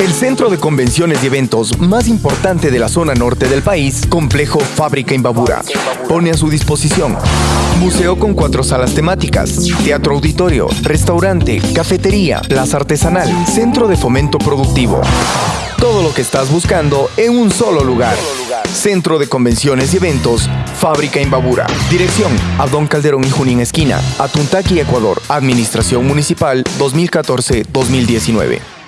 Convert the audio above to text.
El centro de convenciones y eventos más importante de la zona norte del país, Complejo Fábrica Imbabura, pone a su disposición museo con cuatro salas temáticas, teatro auditorio, restaurante, cafetería, plaza artesanal, centro de fomento productivo. Todo lo que estás buscando en un solo lugar. Centro de Convenciones y Eventos, Fábrica Imbabura. Dirección, Abdón Calderón y Junín Esquina, Atuntaqui, Ecuador. Administración Municipal 2014-2019.